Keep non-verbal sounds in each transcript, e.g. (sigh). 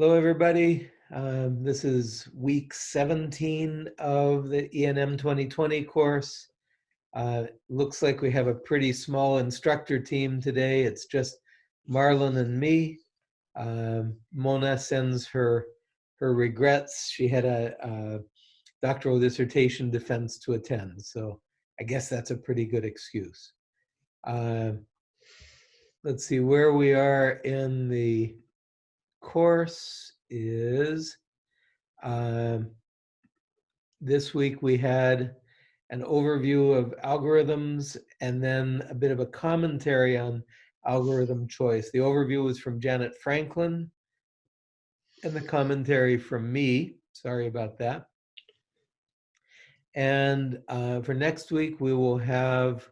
Hello, everybody. Um, this is week 17 of the ENM 2020 course. Uh, looks like we have a pretty small instructor team today. It's just Marlon and me. Um, Mona sends her her regrets. She had a, a doctoral dissertation defense to attend, so I guess that's a pretty good excuse. Uh, let's see where we are in the course is um, this week we had an overview of algorithms and then a bit of a commentary on algorithm choice. The overview was from Janet Franklin and the commentary from me. Sorry about that. And uh, for next week, we will have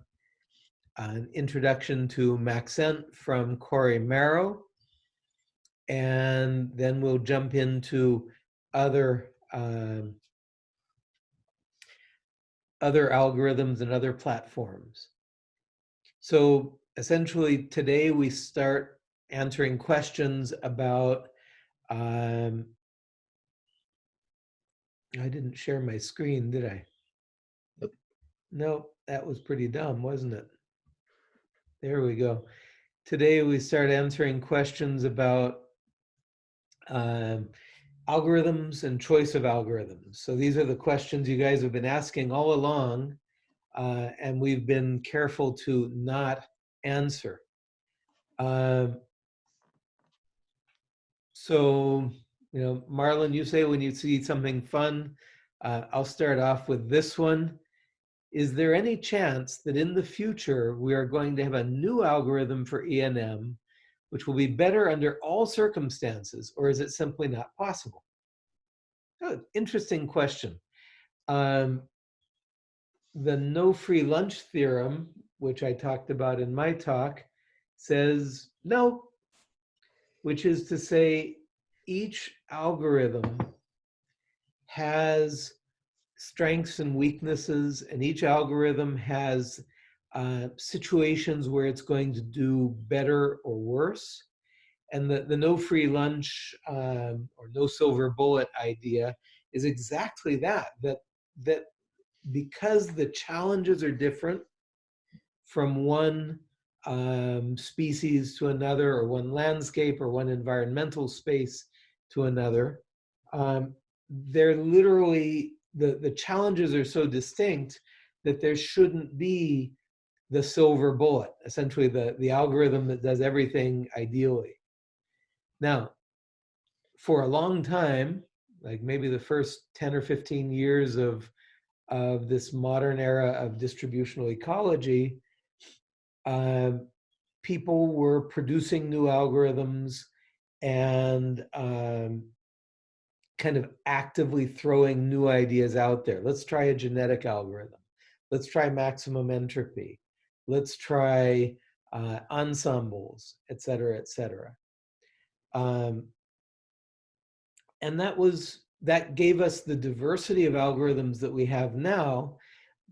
an introduction to Maxent from Cory Merow and then we'll jump into other um, other algorithms and other platforms. So essentially today we start answering questions about um, I didn't share my screen, did I? Nope. No, that was pretty dumb, wasn't it? There we go. Today we start answering questions about um, algorithms and choice of algorithms. So these are the questions you guys have been asking all along, uh, and we've been careful to not answer. Uh, so, you know, Marlon, you say when you see something fun, uh, I'll start off with this one. Is there any chance that in the future we are going to have a new algorithm for ENM which will be better under all circumstances, or is it simply not possible? Oh, interesting question. Um, the no free lunch theorem, which I talked about in my talk, says no, which is to say each algorithm has strengths and weaknesses, and each algorithm has uh, situations where it's going to do better or worse. And the, the no free lunch um, or no silver bullet idea is exactly that, that, that because the challenges are different from one um, species to another or one landscape or one environmental space to another, um, they're literally, the, the challenges are so distinct that there shouldn't be the silver bullet, essentially the, the algorithm that does everything ideally. Now, for a long time, like maybe the first 10 or 15 years of, of this modern era of distributional ecology, uh, people were producing new algorithms and um, kind of actively throwing new ideas out there. Let's try a genetic algorithm. Let's try maximum entropy let's try uh, ensembles, et cetera, et cetera. Um, and that was, that gave us the diversity of algorithms that we have now,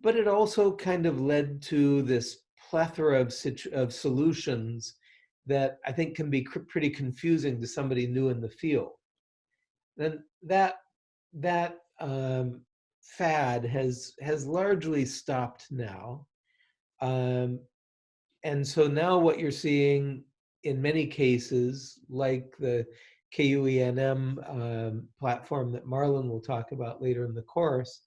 but it also kind of led to this plethora of, of solutions that I think can be pretty confusing to somebody new in the field. And that, that um, fad has, has largely stopped now. Um, and so now what you're seeing in many cases, like the KUENM um, platform that Marlon will talk about later in the course,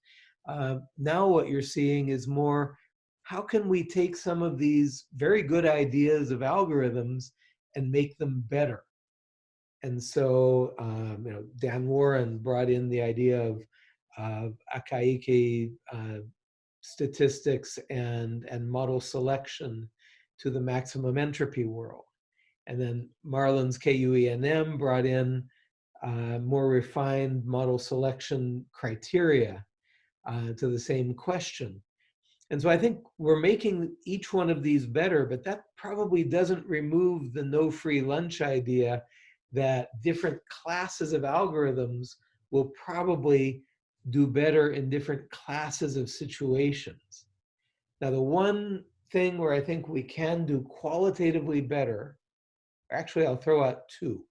uh, now what you're seeing is more, how can we take some of these very good ideas of algorithms and make them better? And so, um, you know, Dan Warren brought in the idea of, of Akaike uh, statistics and, and model selection to the maximum entropy world. And then Marlon's KUENM brought in uh, more refined model selection criteria uh, to the same question. And so I think we're making each one of these better, but that probably doesn't remove the no free lunch idea that different classes of algorithms will probably do better in different classes of situations. Now, the one thing where I think we can do qualitatively better, actually, I'll throw out two.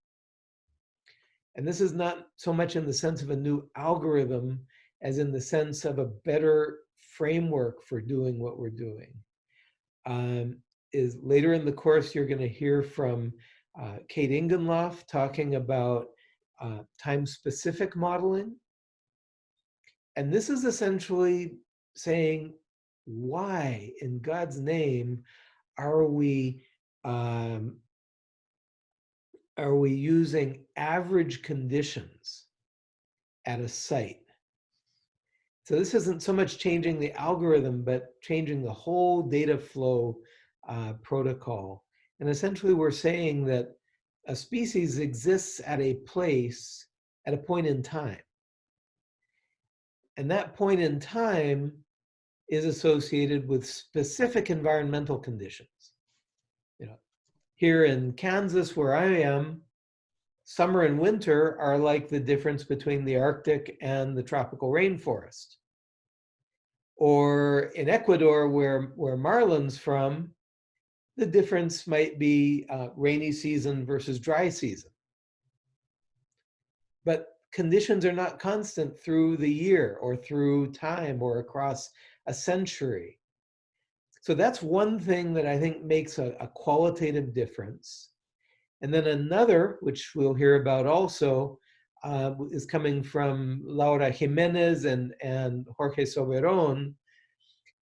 And this is not so much in the sense of a new algorithm as in the sense of a better framework for doing what we're doing. Um, is later in the course, you're going to hear from uh, Kate Ingenloff talking about uh, time-specific modeling. And this is essentially saying, why in God's name are we um, are we using average conditions at a site? So this isn't so much changing the algorithm, but changing the whole data flow uh, protocol. And essentially we're saying that a species exists at a place at a point in time. And that point in time is associated with specific environmental conditions. You know, here in Kansas, where I am, summer and winter are like the difference between the Arctic and the tropical rainforest. Or in Ecuador, where, where Marlon's from, the difference might be uh, rainy season versus dry season. But conditions are not constant through the year or through time or across a century. So that's one thing that I think makes a, a qualitative difference. And then another, which we'll hear about also, uh, is coming from Laura Jimenez and, and Jorge Soberon.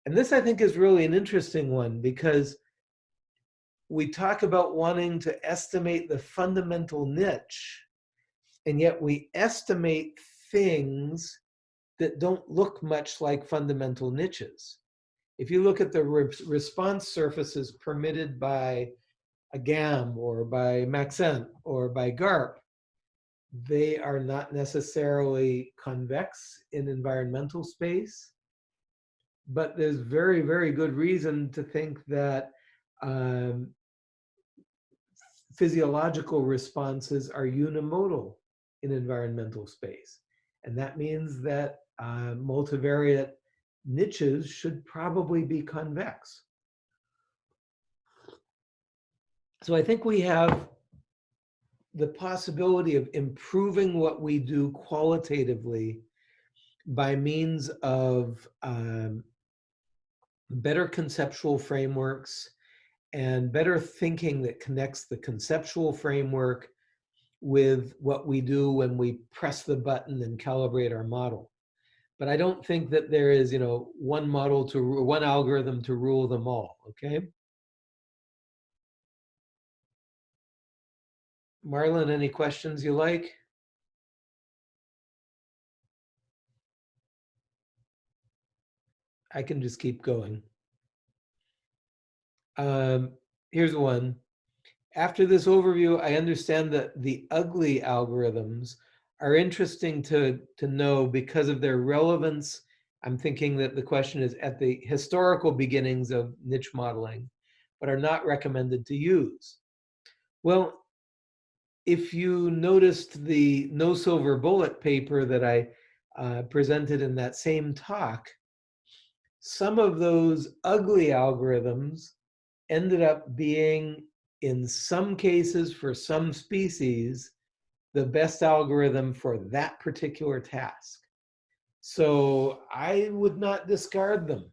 And this, I think, is really an interesting one because we talk about wanting to estimate the fundamental niche, and yet we estimate things that don't look much like fundamental niches. If you look at the re response surfaces permitted by a GAM or by Maxent or by GARP, they are not necessarily convex in environmental space, but there's very, very good reason to think that um, physiological responses are unimodal in environmental space. And that means that uh, multivariate niches should probably be convex. So I think we have the possibility of improving what we do qualitatively by means of um, better conceptual frameworks and better thinking that connects the conceptual framework with what we do when we press the button and calibrate our model. But I don't think that there is, you know, one model to one algorithm to rule them all, okay? Marlon, any questions you like? I can just keep going. Um, here's one. After this overview, I understand that the ugly algorithms are interesting to, to know because of their relevance. I'm thinking that the question is at the historical beginnings of niche modeling, but are not recommended to use. Well, if you noticed the no silver bullet paper that I uh, presented in that same talk, some of those ugly algorithms ended up being in some cases for some species, the best algorithm for that particular task. So I would not discard them.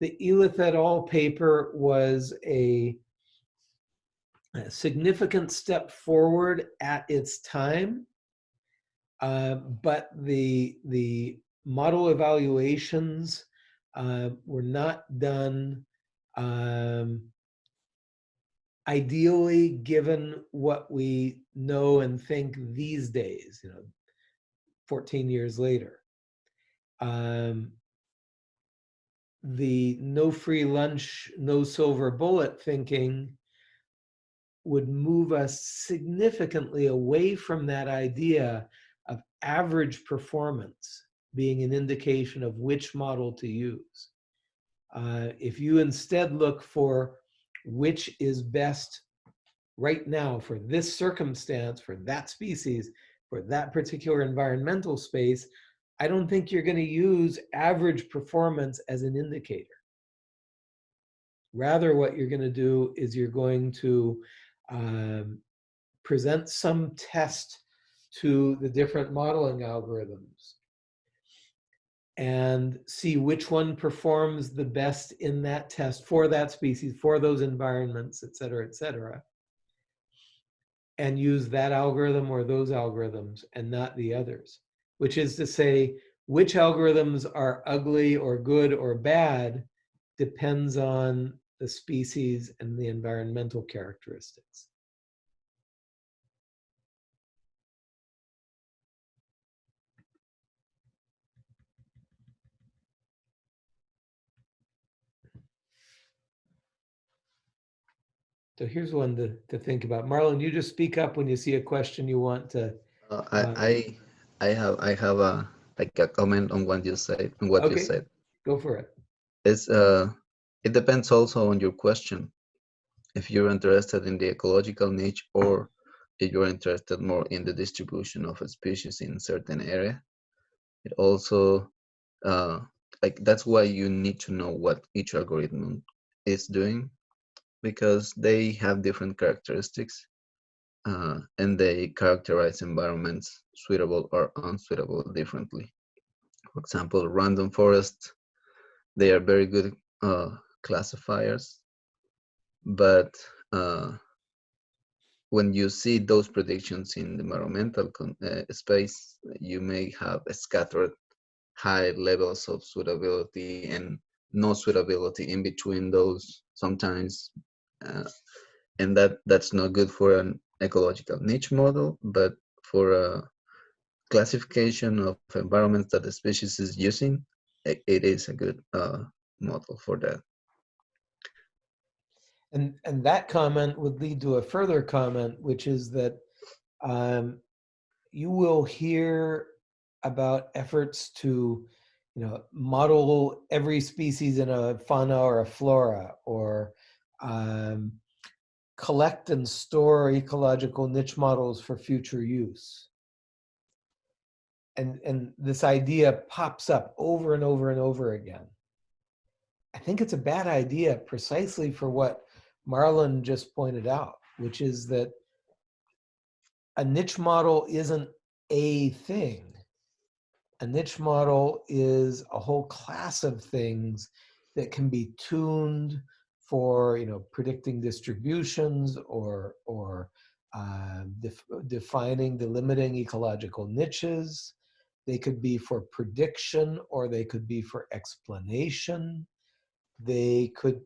The Elith et al. paper was a, a significant step forward at its time, uh, but the, the model evaluations uh, were not done um, ideally, given what we know and think these days, you know, 14 years later, um, the no free lunch, no silver bullet thinking would move us significantly away from that idea of average performance being an indication of which model to use. Uh, if you instead look for which is best right now for this circumstance, for that species, for that particular environmental space, I don't think you're going to use average performance as an indicator. Rather, what you're going to do is you're going to um, present some test to the different modeling algorithms and see which one performs the best in that test for that species, for those environments, et cetera, et cetera. And use that algorithm or those algorithms and not the others, which is to say, which algorithms are ugly or good or bad depends on the species and the environmental characteristics. So here's one to, to think about. Marlon, you just speak up when you see a question you want to. Uh, I, uh, I I have I have a like a comment on what you said on what okay. you said. Go for it. It's uh it depends also on your question. If you're interested in the ecological niche or if you're interested more in the distribution of a species in a certain area. It also uh like that's why you need to know what each algorithm is doing because they have different characteristics uh, and they characterize environments suitable or unsuitable differently. For example, random forest, they are very good uh, classifiers, but uh, when you see those predictions in the environmental uh, space, you may have scattered high levels of suitability and no suitability in between those sometimes uh, and that that's not good for an ecological niche model, but for a classification of environments that the species is using, it, it is a good uh, model for that. And, and that comment would lead to a further comment, which is that um, you will hear about efforts to you know, model every species in a fauna or a flora, or um, collect and store ecological niche models for future use. And, and this idea pops up over and over and over again. I think it's a bad idea precisely for what Marlon just pointed out, which is that a niche model isn't a thing. A niche model is a whole class of things that can be tuned for you know predicting distributions or or uh, def defining delimiting ecological niches. They could be for prediction or they could be for explanation. They could,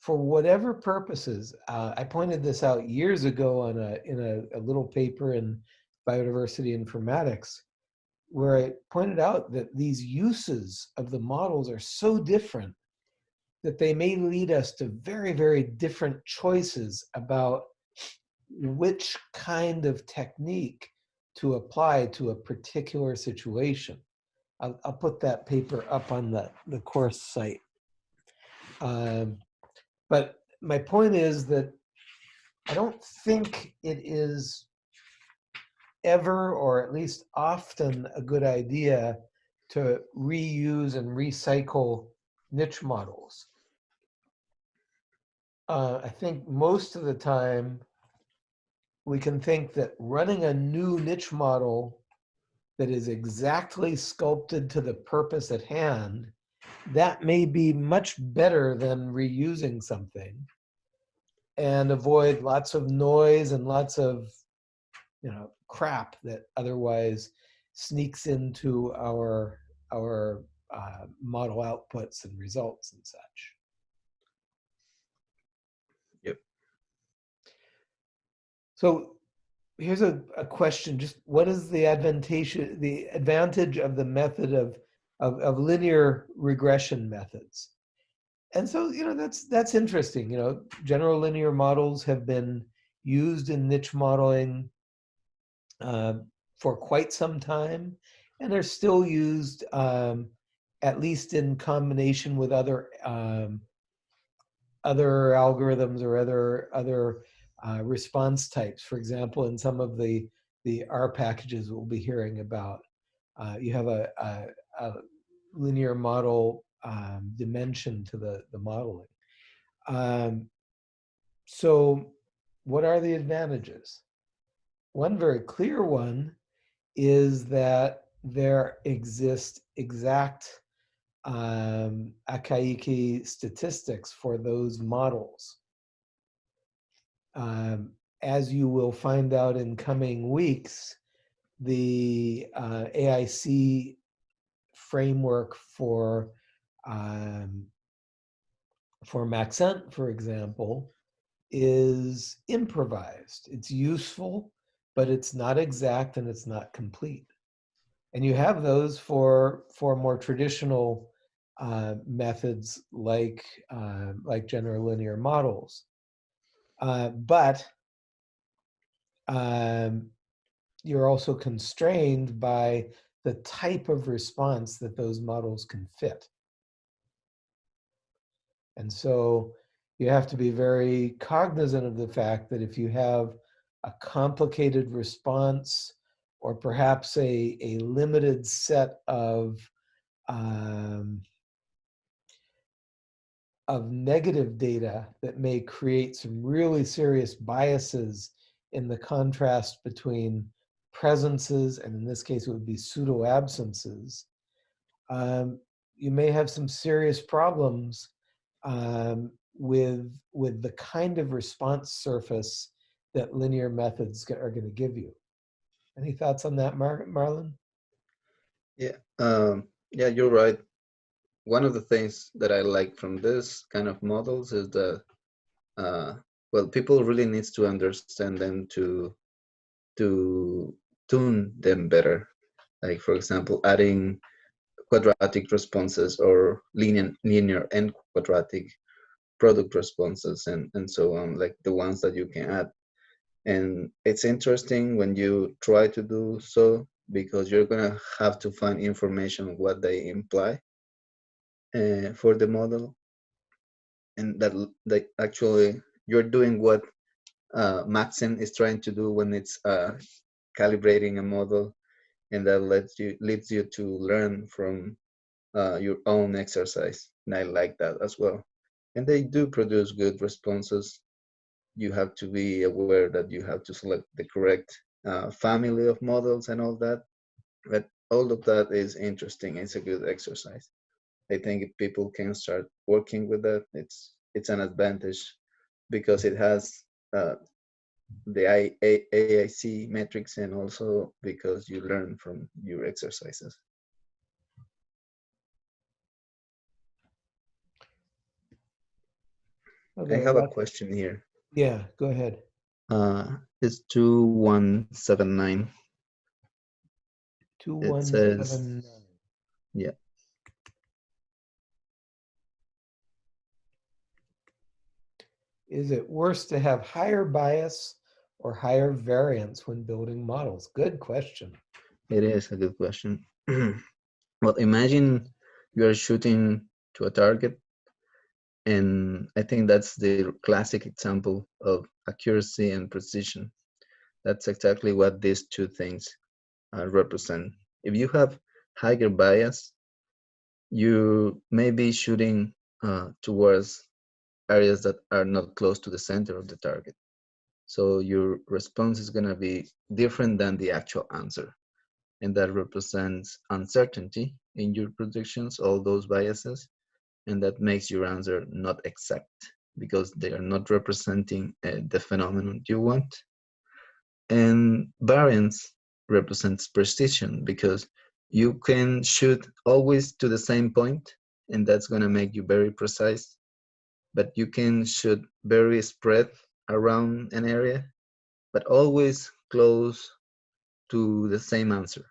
for whatever purposes. Uh, I pointed this out years ago on a in a, a little paper in biodiversity informatics, where I pointed out that these uses of the models are so different that they may lead us to very, very different choices about which kind of technique to apply to a particular situation. I'll, I'll put that paper up on the, the course site. Um, but my point is that I don't think it is ever, or at least often, a good idea to reuse and recycle niche models uh, I think most of the time we can think that running a new niche model that is exactly sculpted to the purpose at hand, that may be much better than reusing something and avoid lots of noise and lots of you know crap that otherwise sneaks into our our uh, model outputs and results and such. So here's a, a question, just what is the advantage, the advantage of the method of, of, of linear regression methods? And so, you know, that's, that's interesting. You know, general linear models have been used in niche modeling uh, for quite some time, and they're still used um, at least in combination with other um, other algorithms or other other uh, response types. For example, in some of the, the R packages we'll be hearing about, uh, you have a, a, a linear model um, dimension to the, the modeling. Um, so what are the advantages? One very clear one is that there exist exact um, Akaike statistics for those models. Um, as you will find out in coming weeks, the uh, AIC framework for um, for Maxent, for example, is improvised. It's useful, but it's not exact and it's not complete. And you have those for for more traditional uh, methods like uh, like general linear models. Uh, but um, you're also constrained by the type of response that those models can fit. And so you have to be very cognizant of the fact that if you have a complicated response or perhaps a, a limited set of um, of negative data that may create some really serious biases in the contrast between presences, and in this case it would be pseudo absences, um, you may have some serious problems um, with, with the kind of response surface that linear methods are going to give you. Any thoughts on that, Mar Marlon? Yeah, um, yeah, you're right. One of the things that I like from this kind of models is that, uh, well, people really needs to understand them to to tune them better. Like for example, adding quadratic responses or linear linear and quadratic product responses and and so on, like the ones that you can add and it's interesting when you try to do so because you're gonna have to find information what they imply uh, for the model and that that actually you're doing what uh, Maxent is trying to do when it's uh, calibrating a model and that lets you leads you to learn from uh, your own exercise and I like that as well and they do produce good responses you have to be aware that you have to select the correct uh, family of models and all that. But all of that is interesting. It's a good exercise. I think if people can start working with that, it's it's an advantage because it has uh, the I, A, AIC metrics and also because you learn from your exercises. Okay, I have a question here. Yeah, go ahead. Uh, it's 2179. 2179. yeah. Is it worse to have higher bias or higher variance when building models? Good question. It is a good question. (clears throat) well, imagine you're shooting to a target and I think that's the classic example of accuracy and precision. That's exactly what these two things uh, represent. If you have higher bias, you may be shooting uh, towards areas that are not close to the center of the target. So your response is going to be different than the actual answer. And that represents uncertainty in your predictions, all those biases and that makes your answer not exact because they are not representing uh, the phenomenon you want. And variance represents precision because you can shoot always to the same point and that's going to make you very precise but you can shoot very spread around an area but always close to the same answer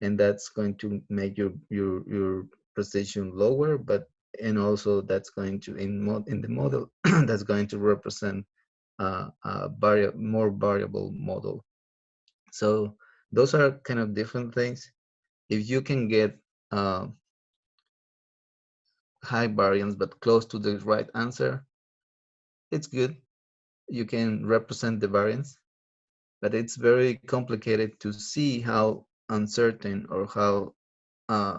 and that's going to make your your your precision lower, but and also that's going to in mod in the model (clears throat) that's going to represent uh, a vari more variable model. So those are kind of different things. If you can get uh, high variance but close to the right answer, it's good. You can represent the variance, but it's very complicated to see how uncertain or how uh,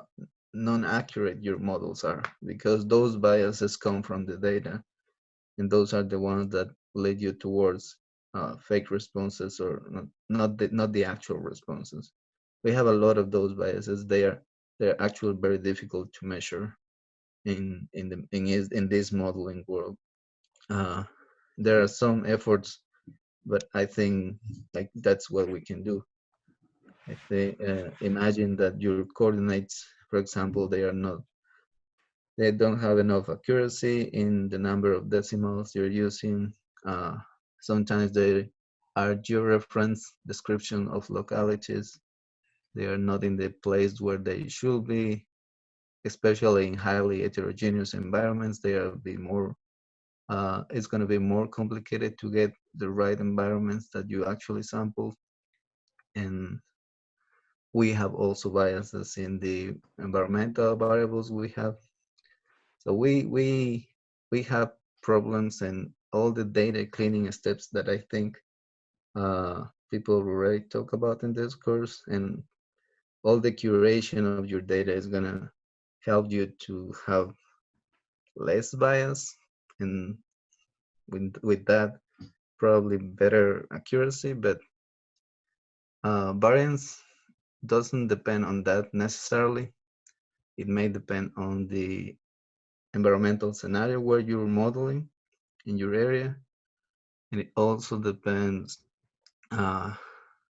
non-accurate your models are because those biases come from the data and those are the ones that lead you towards uh, fake responses or not not the, not the actual responses. We have a lot of those biases. They are they're actually very difficult to measure in in the in in this modeling world. Uh, there are some efforts, but I think like that's what we can do. If they uh, imagine that your coordinates, for example, they are not they don't have enough accuracy in the number of decimals you're using. Uh, sometimes they are georeference description of localities. They are not in the place where they should be, especially in highly heterogeneous environments. They are be more. Uh, it's going to be more complicated to get the right environments that you actually sample, and we have also biases in the environmental variables we have so we we we have problems and all the data cleaning steps that I think uh, people already talk about in this course, and all the curation of your data is gonna help you to have less bias, and with with that probably better accuracy. But uh, variance doesn't depend on that necessarily. It may depend on the environmental scenario where you're modeling in your area. And it also depends, uh,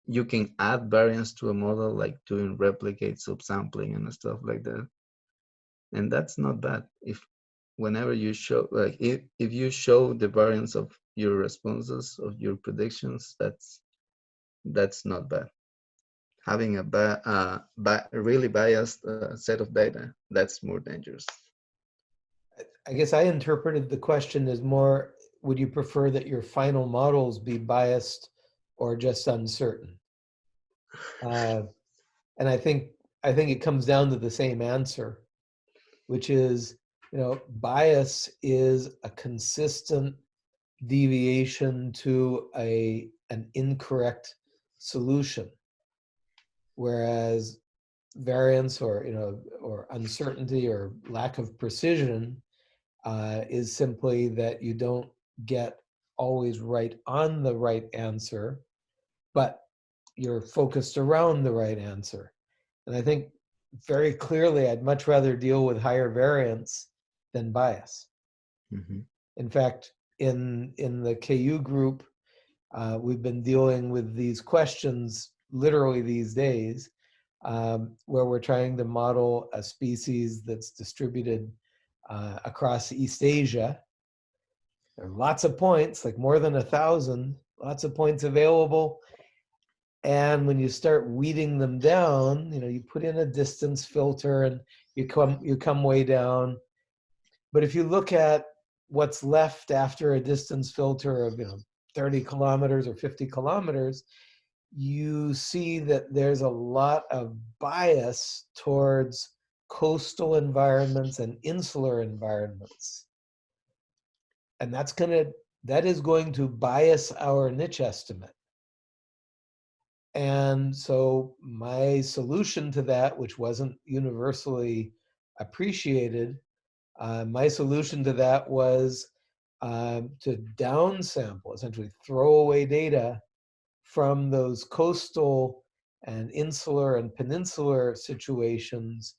you can add variance to a model like doing replicate subsampling and stuff like that. And that's not bad. If whenever you show, like if, if you show the variance of your responses, of your predictions, that's that's not bad. Having a, ba uh, ba really biased uh, set of data, that's more dangerous. I guess I interpreted the question as more, would you prefer that your final models be biased or just uncertain? Uh, and I think I think it comes down to the same answer, which is, you know, bias is a consistent deviation to a an incorrect solution, whereas variance or you know or uncertainty or lack of precision uh, is simply that you don't get always right on the right answer, but you're focused around the right answer. And I think very clearly, I'd much rather deal with higher variance than bias. Mm -hmm. In fact, in, in the KU group, uh, we've been dealing with these questions literally these days, um, where we're trying to model a species that's distributed uh, across East Asia. There are lots of points, like more than a thousand, lots of points available. And when you start weeding them down, you know, you put in a distance filter and you come, you come way down. But if you look at what's left after a distance filter of, you know, 30 kilometers or 50 kilometers, you see that there's a lot of bias towards coastal environments and insular environments. And that's gonna, that is going to bias our niche estimate. And so my solution to that, which wasn't universally appreciated, uh, my solution to that was uh, to downsample, essentially throw away data from those coastal and insular and peninsular situations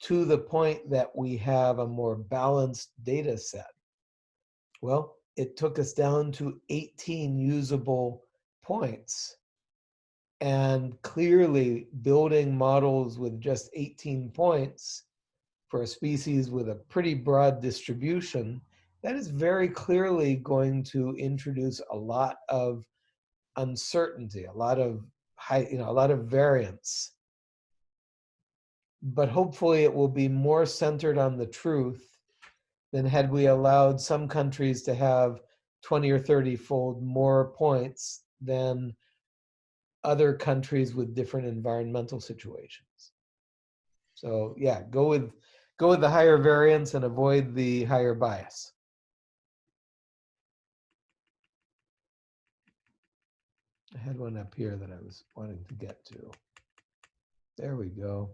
to the point that we have a more balanced data set? Well, it took us down to 18 usable points. And clearly building models with just 18 points for a species with a pretty broad distribution, that is very clearly going to introduce a lot of uncertainty, a lot of high, you know, a lot of variance. But hopefully it will be more centered on the truth than had we allowed some countries to have 20 or 30 fold more points than other countries with different environmental situations. So yeah, go with go with the higher variance and avoid the higher bias. I had one up here that I was wanting to get to. There we go.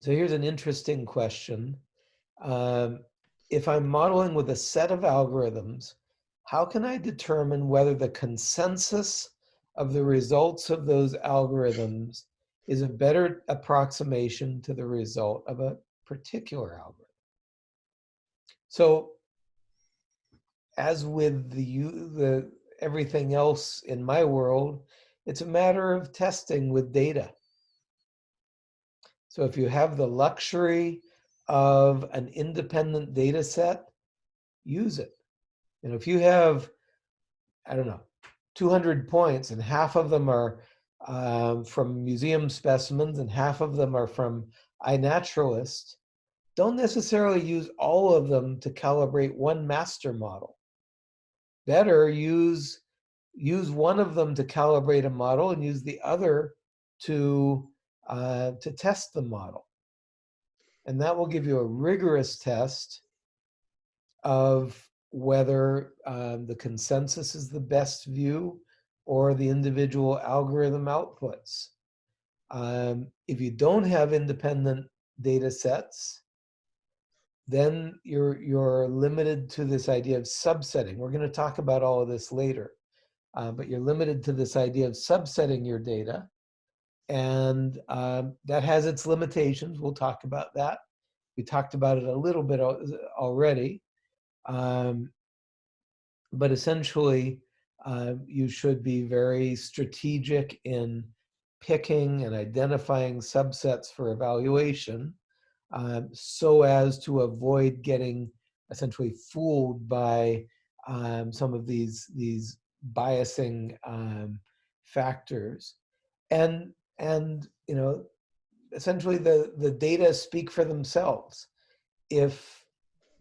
So here's an interesting question. Um, if I'm modeling with a set of algorithms how can I determine whether the consensus of the results of those algorithms is a better approximation to the result of a particular algorithm? So as with the, the everything else in my world, it's a matter of testing with data. So if you have the luxury of an independent data set, use it. You know, if you have, I don't know, 200 points and half of them are um, from museum specimens and half of them are from iNaturalist, don't necessarily use all of them to calibrate one master model. Better use use one of them to calibrate a model and use the other to uh, to test the model. And that will give you a rigorous test of whether um, the consensus is the best view or the individual algorithm outputs. Um, if you don't have independent data sets, then you're, you're limited to this idea of subsetting. We're going to talk about all of this later. Uh, but you're limited to this idea of subsetting your data. And um, that has its limitations. We'll talk about that. We talked about it a little bit already. Um, but essentially, uh, you should be very strategic in picking and identifying subsets for evaluation um, so as to avoid getting essentially fooled by um, some of these, these biasing um, factors. And, and, you know, essentially the, the data speak for themselves. If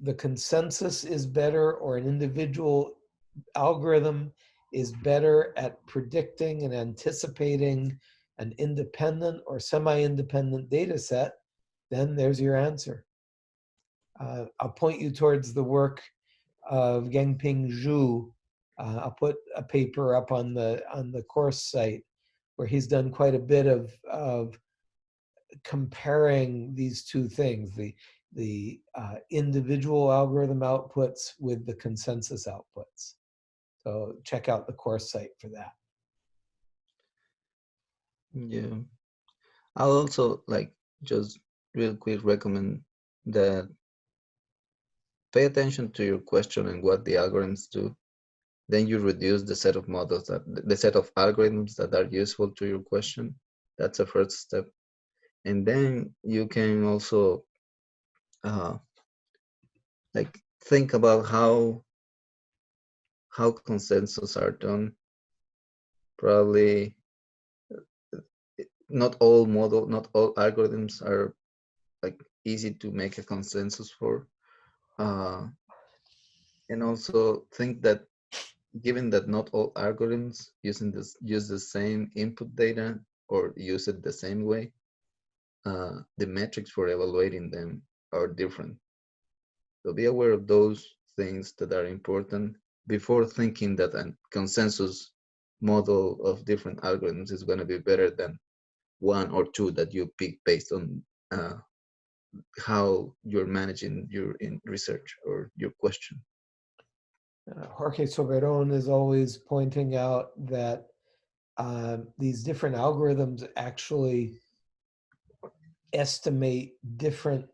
the consensus is better or an individual algorithm is better at predicting and anticipating an independent or semi-independent data set, then there's your answer. Uh, I'll point you towards the work of Gengping Zhu. Uh, I'll put a paper up on the on the course site where he's done quite a bit of of comparing these two things the the uh, individual algorithm outputs with the consensus outputs. So check out the course site for that. Yeah. I'll also like just real quick recommend that pay attention to your question and what the algorithms do. Then you reduce the set of models that the set of algorithms that are useful to your question. That's a first step. And then you can also uh, like think about how how consensus are done. Probably not all model, not all algorithms are like easy to make a consensus for. Uh, and also think that given that not all algorithms using this use the same input data or use it the same way, uh, the metrics for evaluating them are different. So be aware of those things that are important before thinking that a consensus model of different algorithms is going to be better than one or two that you pick based on uh, how you're managing your in research or your question. Uh, Jorge Soberon is always pointing out that um, these different algorithms actually estimate different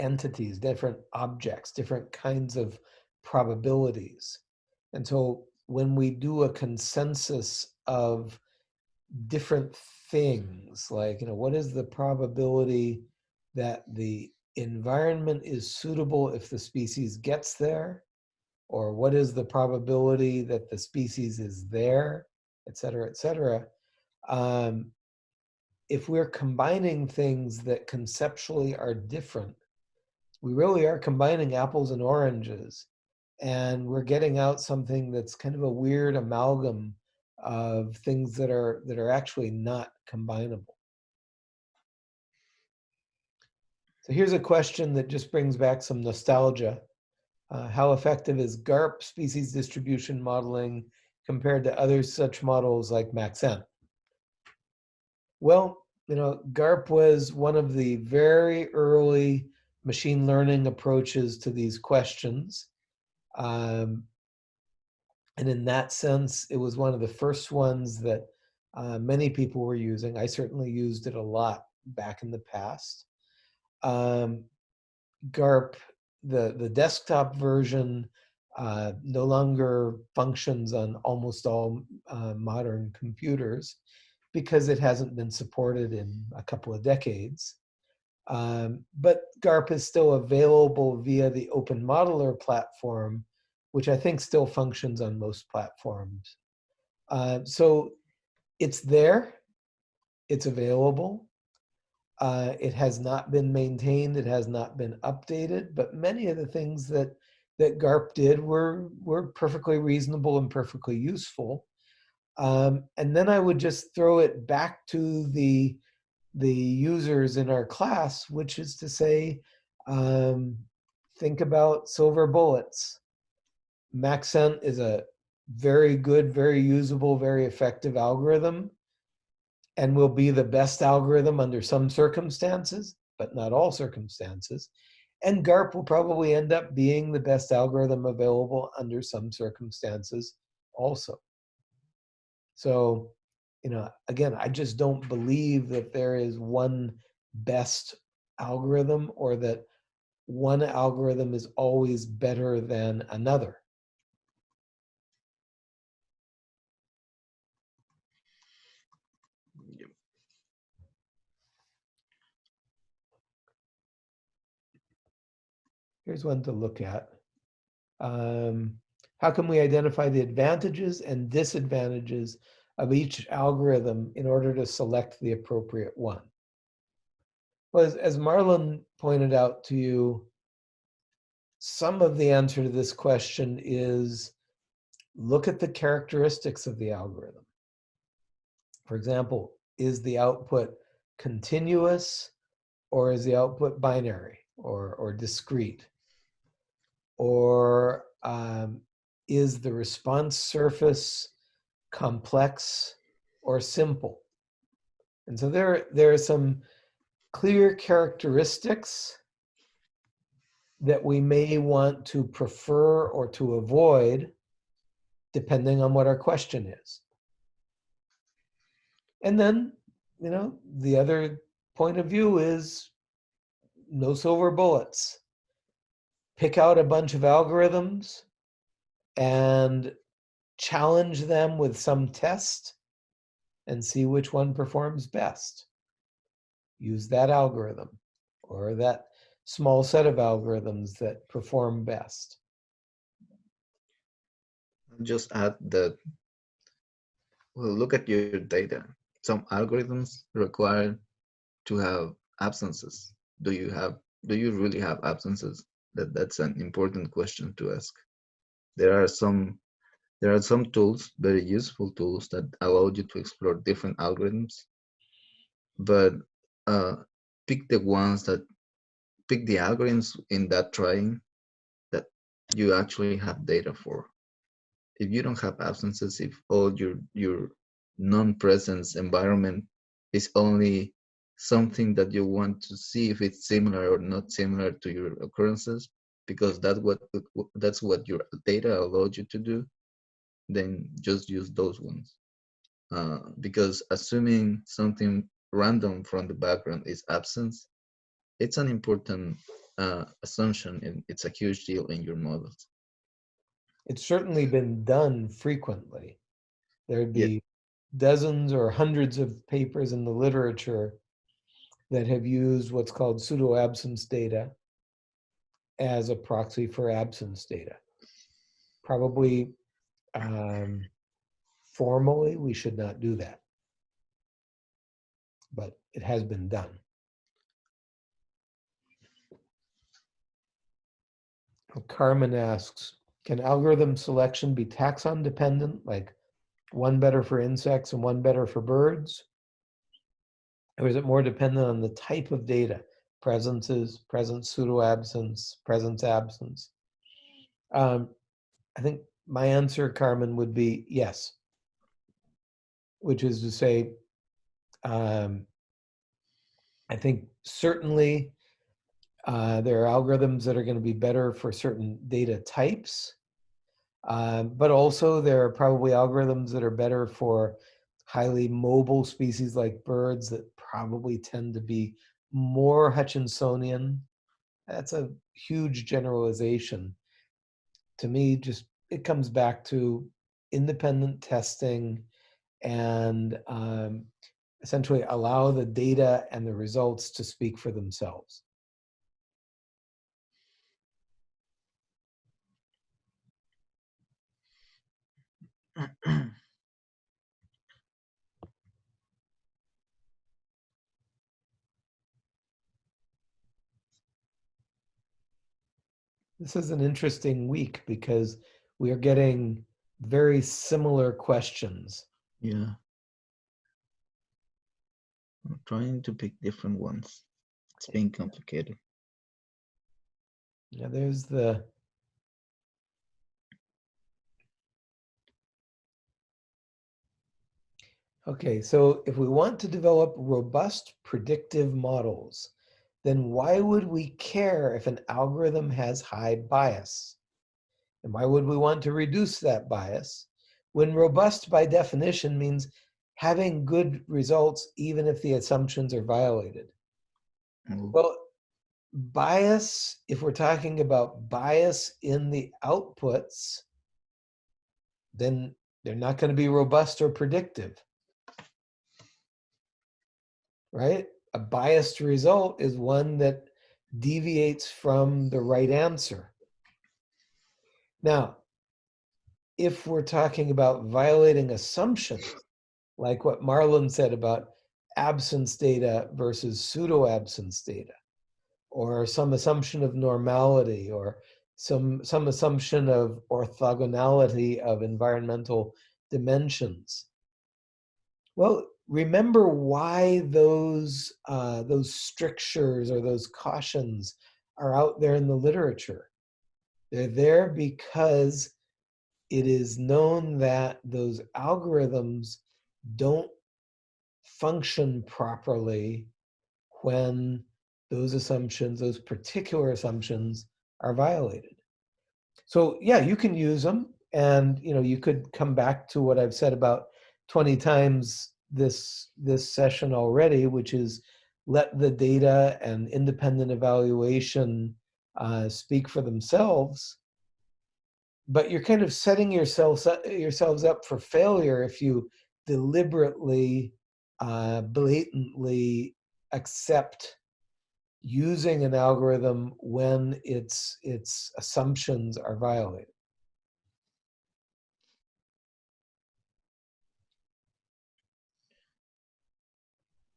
entities, different objects, different kinds of probabilities. And so when we do a consensus of different things, like, you know, what is the probability that the environment is suitable if the species gets there? Or what is the probability that the species is there, et cetera, et cetera? Um, if we're combining things that conceptually are different, we really are combining apples and oranges. And we're getting out something that's kind of a weird amalgam of things that are that are actually not combinable. So here's a question that just brings back some nostalgia. Uh, how effective is GARP species distribution modeling compared to other such models like MaxEnt? Well, you know, GARP was one of the very early machine learning approaches to these questions. Um, And in that sense, it was one of the first ones that uh, many people were using. I certainly used it a lot back in the past. Um, GARP, the, the desktop version, uh, no longer functions on almost all uh, modern computers because it hasn't been supported in a couple of decades. Um, but GARP is still available via the openModeller platform, which I think still functions on most platforms. Uh, so it's there, it's available. Uh, it has not been maintained, it has not been updated, but many of the things that that GARP did were, were perfectly reasonable and perfectly useful. Um, and then I would just throw it back to the, the users in our class, which is to say, um, think about silver bullets. Maxent is a very good, very usable, very effective algorithm and will be the best algorithm under some circumstances, but not all circumstances. And GARP will probably end up being the best algorithm available under some circumstances also. So, you know, again, I just don't believe that there is one best algorithm or that one algorithm is always better than another. Here's one to look at. Um, how can we identify the advantages and disadvantages of each algorithm in order to select the appropriate one? Well, as, as Marlon pointed out to you, some of the answer to this question is look at the characteristics of the algorithm. For example, is the output continuous or is the output binary or, or discrete? Or um, is the response surface complex or simple? And so there, there are some clear characteristics that we may want to prefer or to avoid depending on what our question is. And then, you know, the other point of view is no silver bullets. Pick out a bunch of algorithms and challenge them with some test and see which one performs best. Use that algorithm or that small set of algorithms that perform best. Just add that, well, look at your data. Some algorithms require to have absences. Do you have, do you really have absences? That That's an important question to ask. There are some there are some tools, very useful tools that allow you to explore different algorithms, but uh, pick the ones that pick the algorithms in that trying that you actually have data for. If you don't have absences, if all your your non-presence environment is only something that you want to see if it's similar or not similar to your occurrences, because that's what that's what your data allowed you to do, then just use those ones. Uh, because assuming something random from the background is absence, it's an important uh, assumption and it's a huge deal in your models. It's certainly been done frequently. There'd be Yeah. dozens or hundreds of papers in the literature that have used what's called pseudo absence data as a proxy for absence data. Probably um, formally, we should not do that. But it has been done. Carmen asks, can algorithm selection be taxon dependent, like one better for insects and one better for birds? Or is it more dependent on the type of data? Presences, presence pseudo absence, presence absence. Um, I think my answer, Carmen, would be yes. Which is to say, um, I think certainly uh, there are algorithms that are going to be better for certain data types. Um, but also there are probably algorithms that are better for highly mobile species like birds that probably tend to be more Hutchinsonian. That's a huge generalization. To me, just it comes back to independent testing and um, essentially allow the data and the results to speak for themselves. (clears throat) This is an interesting week because we are getting very similar questions. Yeah. I'm trying to pick different ones. It's being complicated. Yeah, there's the Okay, so if we want to develop robust predictive models, then why would we care if an algorithm has high bias? And why would we want to reduce that bias when robust by definition means having good results even if the assumptions are violated? Oh, Well, bias, if we're talking about bias in the outputs, then they're not going to be robust or predictive. Right? A biased result is one that deviates from the right answer. Now, if we're talking about violating assumptions, like what Marlon said about absence data versus pseudo absence data, or some assumption of normality, or some, some assumption of orthogonality of environmental dimensions. Well, remember why those, uh, those strictures or those cautions are out there in the literature. They're there because it is known that those algorithms don't function properly when those assumptions, those particular assumptions are violated. So yeah, you can use them and you know you could come back to what I've said about 20 times this this session already, which is let the data and independent evaluation uh, speak for themselves. But you're kind of setting yourselves up, yourselves up for failure if you deliberately, uh, blatantly accept using an algorithm when its its assumptions are violated.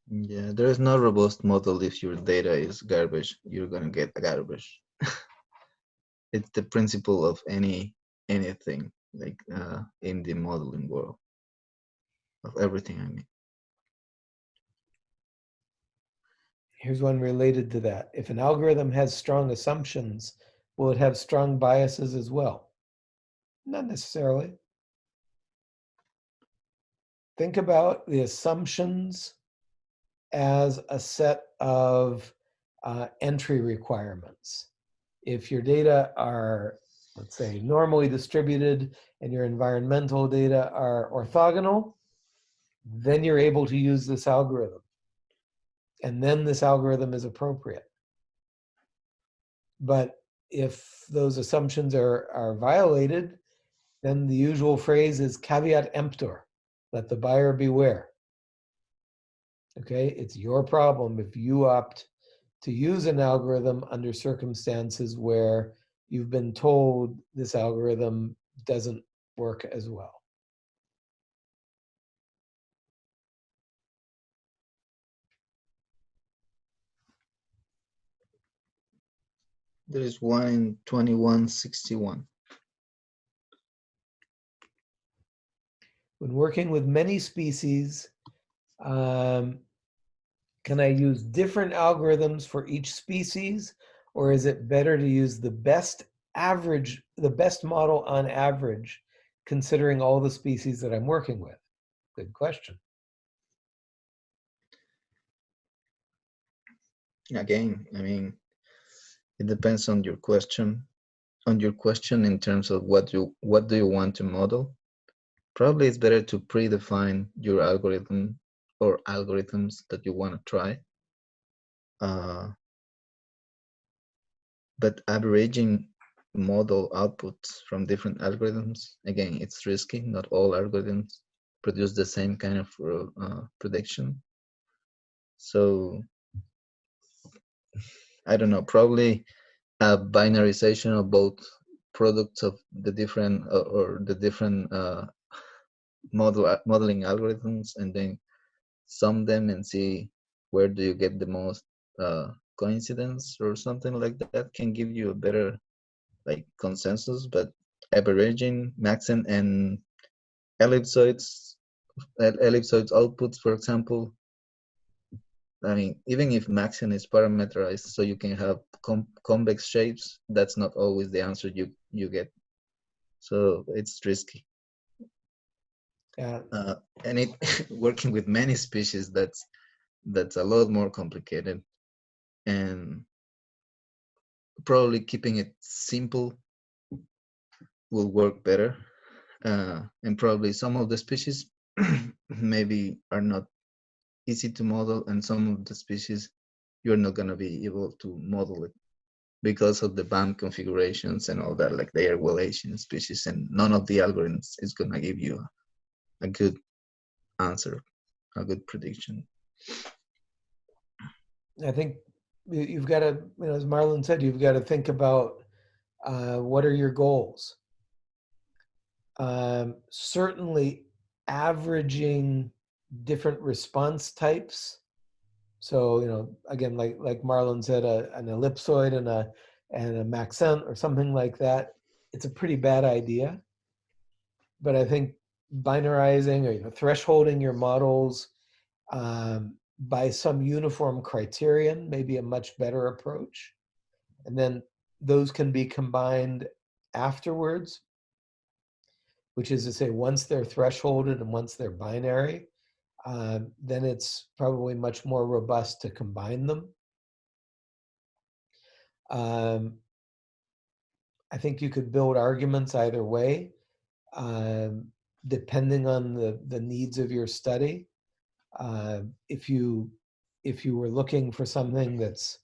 Yeah, there is no robust model if your data is garbage. You're gonna get garbage. It's the principle of any anything like uh, in the modeling world of everything. I mean, Here's one related to that. If an algorithm has strong assumptions, will it have strong biases as well? Not necessarily. Think about the assumptions as a set of uh, entry requirements. If your data are, let's say, normally distributed and your environmental data are orthogonal, then you're able to use this algorithm. And then this algorithm is appropriate. But if those assumptions are, are violated, then the usual phrase is caveat emptor, let the buyer beware. Okay, it's your problem if you opt to use an algorithm under circumstances where you've been told this algorithm doesn't work as well. there is one in 2161. When working with many species, um, can I use different algorithms for each species? Or is it better to use the best average, the best model on average, considering all the species that I'm working with? Good question. Again, I mean, it depends on your question. on your question in terms of what you what do you want to model, probably it's better to predefine your algorithm or algorithms that you want to try. Uh, but averaging model outputs from different algorithms, again, it's risky. Not all algorithms produce the same kind of uh, prediction. So I don't know, probably a binarization of both products of the different uh, or the different uh, model uh, modeling algorithms and then sum them and see where do you get the most uh, coincidence or something like that can give you a better like consensus but averaging maxent and ellipsoids ellipsoids outputs for example I mean, even if maxent is parameterized so you can have convex shapes, that's not always the answer you, you get. So it's risky. Yeah. Uh, and it (laughs) working with many species, that's that's a lot more complicated. And probably keeping it simple will work better. Uh, and probably some of the species (clears throat) maybe are not easy to model and some of the species you're not going to be able to model it because of the BAM configurations and all that like they are Wallacean species and none of the algorithms is going to give you a, good answer a good prediction i think you've got to you know as marlon said you've got to think about uh, what are your goals um, certainly averaging different response types. So, you know, again, like like Marlon said, a, an ellipsoid and a and a maxent or something like that, it's a pretty bad idea. But I think binarizing or you know, thresholding your models um, by some uniform criterion may be a much better approach. And then those can be combined afterwards, which is to say, once they're thresholded and once they're binary, uh, then it's probably much more robust to combine them. Um, I think you could build arguments either way, um, depending on the, the needs of your study. Uh, if you if you were looking for something that's,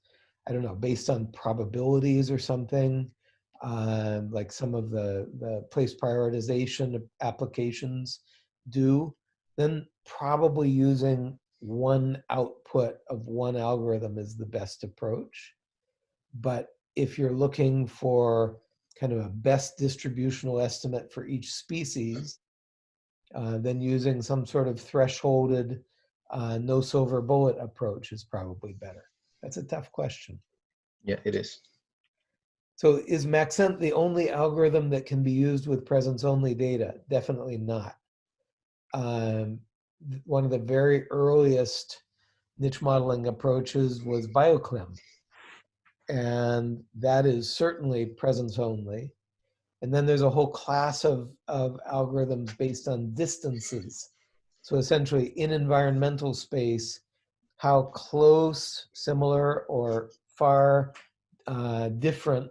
I don't know, based on probabilities or something, uh, like some of the, the place prioritization applications do, then probably using one output of one algorithm is the best approach. But if you're looking for kind of a best distributional estimate for each species, uh, then using some sort of thresholded uh, no silver bullet approach is probably better. That's a tough question. Yeah, it is. So is Maxent the only algorithm that can be used with presence only data? Definitely not um, one of the very earliest niche modeling approaches was BioClim. And that is certainly presence only. And then there's a whole class of, of algorithms based on distances. So essentially in environmental space, how close, similar, or far uh, different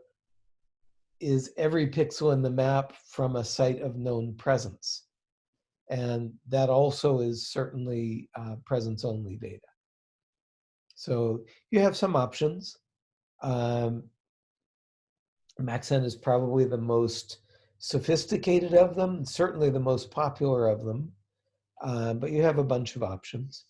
is every pixel in the map from a site of known presence. And that also is certainly uh, presence only data. So you have some options. Um, Maxent is probably the most sophisticated of them, certainly the most popular of them, uh, but you have a bunch of options.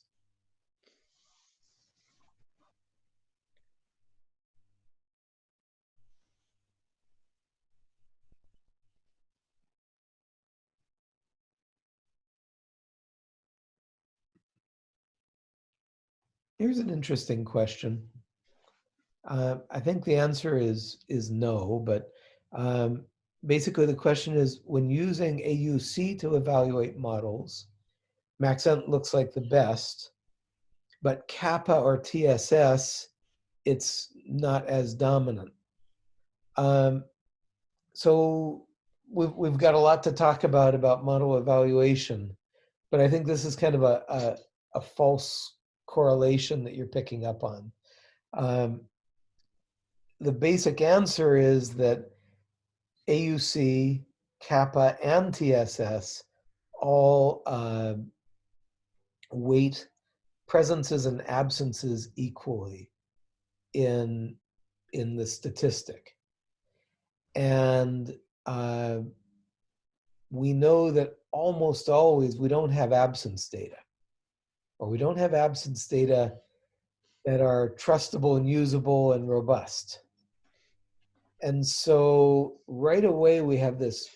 Here's an interesting question. Uh, I think the answer is is no, but um, basically the question is when using AUC to evaluate models, Maxent looks like the best, but Kappa or TSS, it's not as dominant. Um, so we've, we've got a lot to talk about about model evaluation, but I think this is kind of a, a, a false correlation that you're picking up on. Um, the basic answer is that AUC, kappa, and TSS all uh, weight presences and absences equally in in the statistic. And uh, we know that almost always we don't have absence data, or we don't have absence data that are trustable and usable and robust. And so right away we have this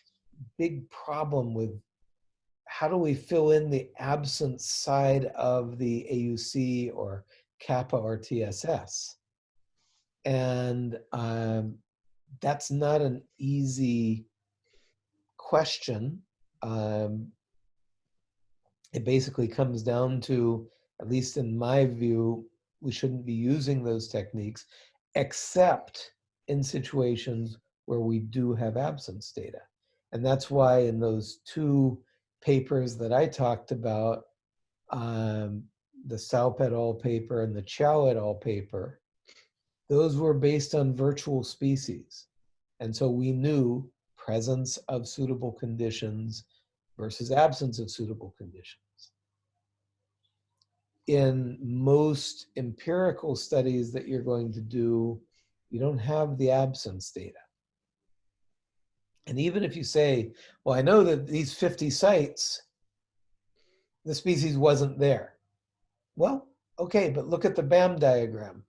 big problem with how do we fill in the absence side of the AUC or kappa or TSS? And um, that's not an easy question. Um, it basically comes down to, at least in my view, we shouldn't be using those techniques except in situations where we do have absence data. And that's why in those two papers that I talked about, um, the Saup et al. paper and the Qiao et al. paper, those were based on virtual species. And so we knew presence of suitable conditions versus absence of suitable conditions. In most empirical studies that you're going to do, you don't have the absence data. And even if you say, well, I know that these 50 sites, the species wasn't there. Well, okay, but look at the BAM diagram.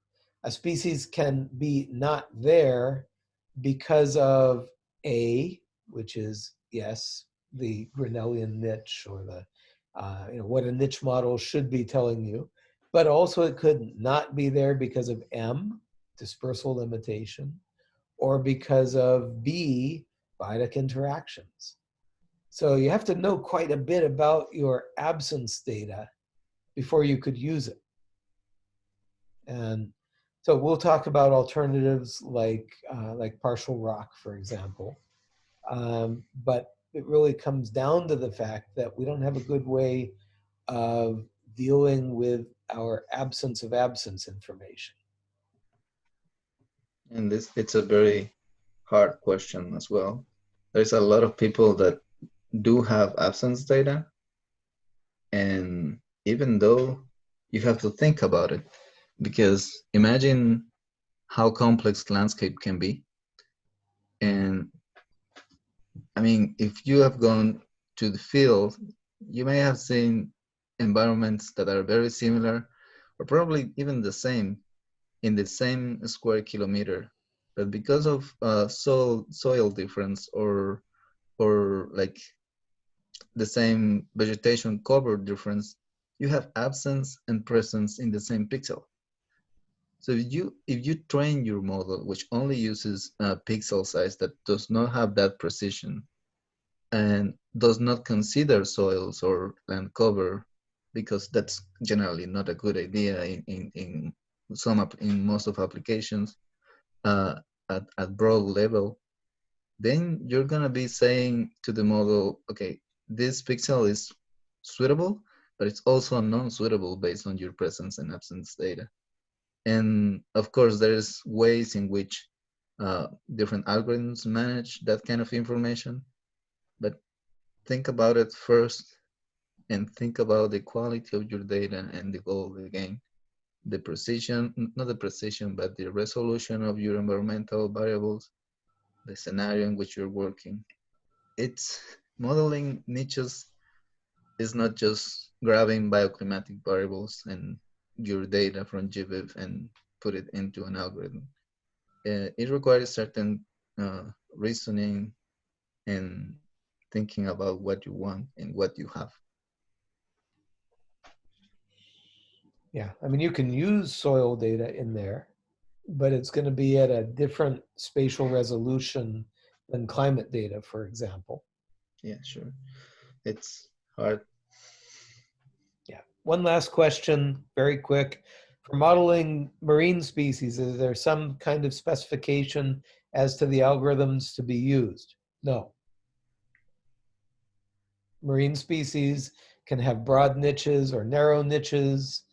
A species can be not there because of A, which is, yes, the Grinnellian niche or the, uh, you know, what a niche model should be telling you, but also it could not be there because of M, dispersal limitation, or because of B, biotic interactions. So you have to know quite a bit about your absence data before you could use it. And so we'll talk about alternatives like, uh, like partial ROC, for example. Um, but it really comes down to the fact that we don't have a good way of dealing with our absence of absence information. And this it's a very hard question as well. There's a lot of people that do have absence data. And even though you have to think about it, because imagine how complex landscape can be. And I mean, if you have gone to the field, you may have seen environments that are very similar or probably even the same in the same square kilometer but because of uh, soil soil difference or or like the same vegetation cover difference, you have absence and presence in the same pixel. So if you if you train your model, which only uses a pixel size that does not have that precision, and does not consider soils or land cover, because that's generally not a good idea in in, in some in most of applications, uh, at, at broad level, then you're gonna be saying to the model, okay, this pixel is suitable, but it's also non-suitable based on your presence and absence data. And of course, there's ways in which uh, different algorithms manage that kind of information, but think about it first and think about the quality of your data and the goal of the game the precision, not the precision, but the resolution of your environmental variables, the scenario in which you're working. It's modeling niches is not just grabbing bioclimatic variables and your data from GBIF and put it into an algorithm. Uh, it requires certain uh, reasoning and thinking about what you want and what you have. Yeah, I mean, you can use soil data in there, but it's going to be at a different spatial resolution than climate data, for example. Yeah, sure. It's hard. Yeah. One last question, very quick. For modeling marine species, is there some kind of specification as to the algorithms to be used? No. Marine species can have broad niches or narrow niches.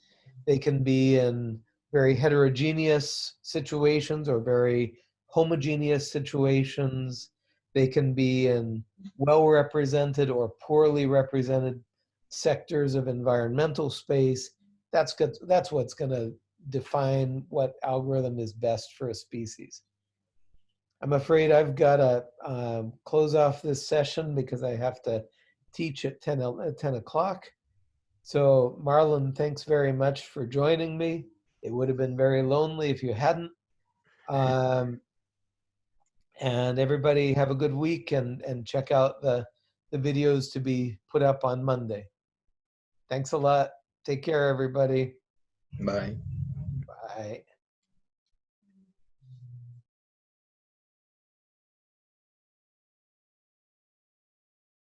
They can be in very heterogeneous situations or very homogeneous situations. They can be in well-represented or poorly represented sectors of environmental space. That's good. That's what's going to define what algorithm is best for a species. I'm afraid I've got to um, close off this session because I have to teach at 10, o- at 10 o'clock. So Marlon, thanks very much for joining me. It would have been very lonely if you hadn't. Um, and everybody have a good week and, and check out the, the videos to be put up on Monday. Thanks a lot. Take care, everybody. Bye. Bye.